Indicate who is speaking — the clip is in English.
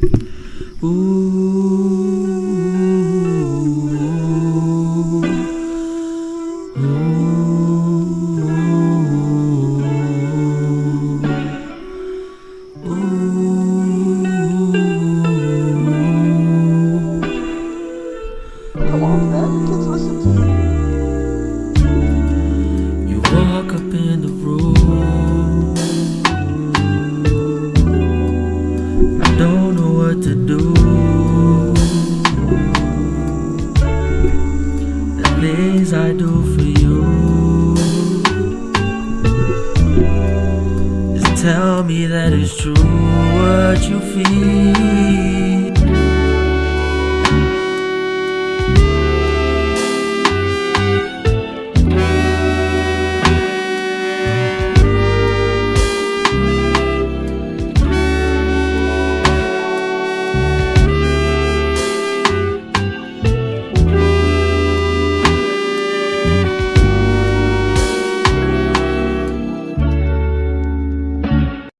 Speaker 1: You walk up in the Things I do for you. Just tell me that it's true what you feel.